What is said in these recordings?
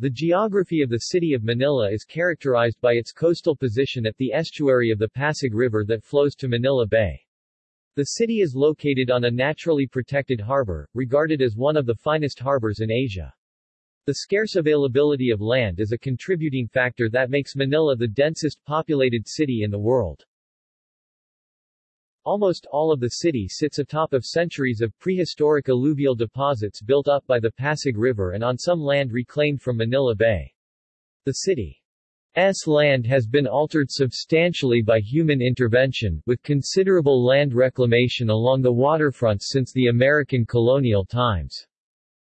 The geography of the city of Manila is characterized by its coastal position at the estuary of the Pasig River that flows to Manila Bay. The city is located on a naturally protected harbor, regarded as one of the finest harbors in Asia. The scarce availability of land is a contributing factor that makes Manila the densest populated city in the world. Almost all of the city sits atop of centuries of prehistoric alluvial deposits built up by the Pasig River and on some land reclaimed from Manila Bay. The city's land has been altered substantially by human intervention, with considerable land reclamation along the waterfronts since the American colonial times.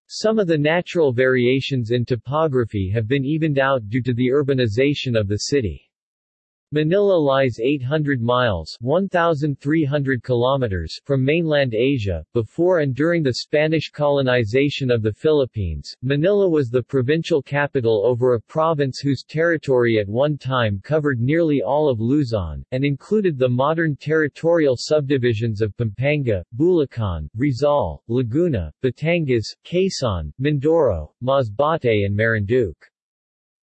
Some of the natural variations in topography have been evened out due to the urbanization of the city. Manila lies 800 miles 1,300 kilometers from mainland Asia. Before and during the Spanish colonization of the Philippines, Manila was the provincial capital over a province whose territory at one time covered nearly all of Luzon, and included the modern territorial subdivisions of Pampanga, Bulacan, Rizal, Laguna, Batangas, Quezon, Mindoro, Masbate and Marinduque.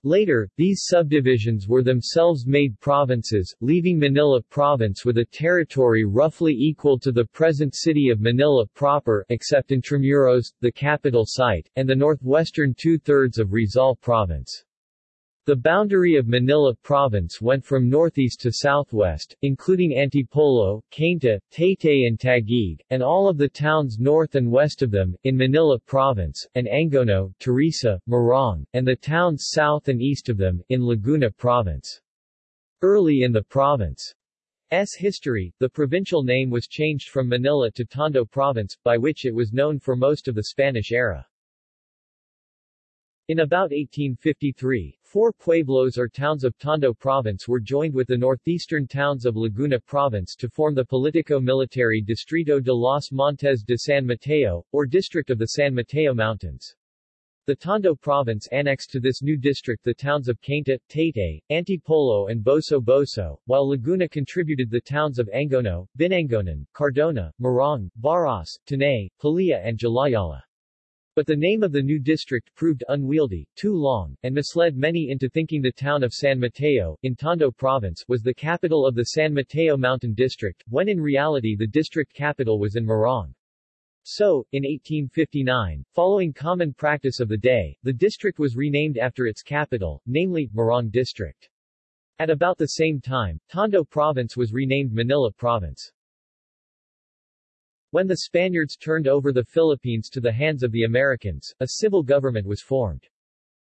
Later, these subdivisions were themselves made provinces, leaving Manila Province with a territory roughly equal to the present city of Manila proper except Intramuros, the capital site, and the northwestern two-thirds of Rizal Province. The boundary of Manila Province went from northeast to southwest, including Antipolo, Cainta, Taytay and Taguig, and all of the towns north and west of them, in Manila Province, and Angono, Teresa, Morong, and the towns south and east of them, in Laguna Province. Early in the province's history, the provincial name was changed from Manila to Tondo Province, by which it was known for most of the Spanish era. In about 1853, four pueblos or towns of Tondo Province were joined with the northeastern towns of Laguna Province to form the politico-military Distrito de los Montes de San Mateo, or District of the San Mateo Mountains. The Tondo province annexed to this new district the towns of Cainta, Taytay, Antipolo and Boso Boso, while Laguna contributed the towns of Angono, Binangonan, Cardona, Morong, Baras, Tanay, Pililla and Jalajala. But the name of the new district proved unwieldy, too long, and misled many into thinking the town of San Mateo, in Tondo Province, was the capital of the San Mateo Mountain District, when in reality the district capital was in Morong. So, in 1859, following common practice of the day, the district was renamed after its capital, namely, Morong District. At about the same time, Tondo Province was renamed Manila Province. When the Spaniards turned over the Philippines to the hands of the Americans, a civil government was formed.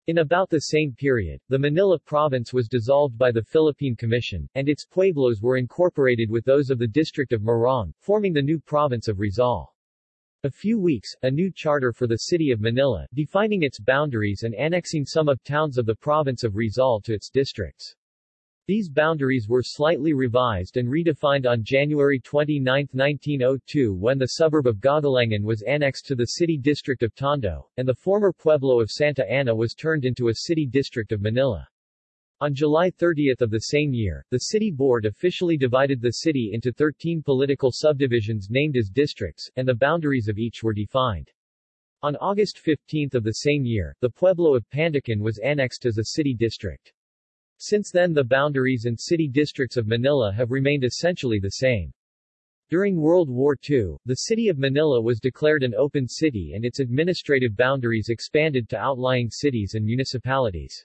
In about the same period, the Manila province was dissolved by the Philippine Commission, and its pueblos were incorporated with those of the district of Morong, forming the new province of Rizal. A few weeks, a new charter for the city of Manila, defining its boundaries and annexing some of towns of the province of Rizal to its districts. These boundaries were slightly revised and redefined on January 29, 1902 when the suburb of Gagalangin was annexed to the city district of Tondo, and the former pueblo of Santa Ana was turned into a city district of Manila. On July 30 of the same year, the city board officially divided the city into 13 political subdivisions named as districts, and the boundaries of each were defined. On August 15 of the same year, the pueblo of Pandacan was annexed as a city district. Since then the boundaries and city districts of Manila have remained essentially the same. During World War II, the city of Manila was declared an open city and its administrative boundaries expanded to outlying cities and municipalities.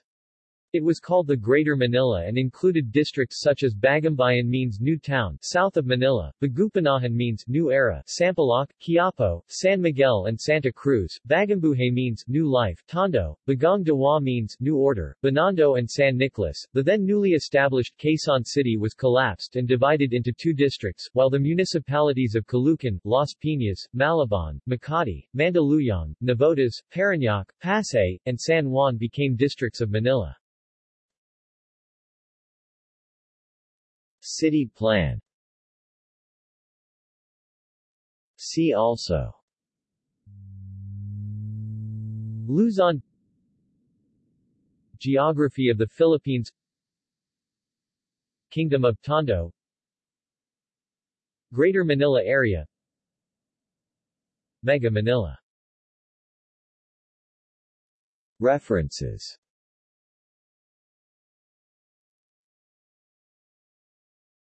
It was called the Greater Manila and included districts such as Bagumbayan means New Town, south of Manila, Bagong Panahon means New Era, Sampaloc, Quiapo, San Miguel and Santa Cruz, Bagumbuhay means New Life, Tondo, Bagong Diwa means New Order, Binondo and San Nicolas. The then newly established Quezon City was collapsed and divided into two districts, while the municipalities of Caloocan, Las Piñas, Malabon, Makati, Mandaluyong, Navotas, Parañaque, Pasay, and San Juan became districts of Manila. City plan. See also. Luzon. Geography of the Philippines. Kingdom of Tondo. Greater Manila Area. Mega Manila. References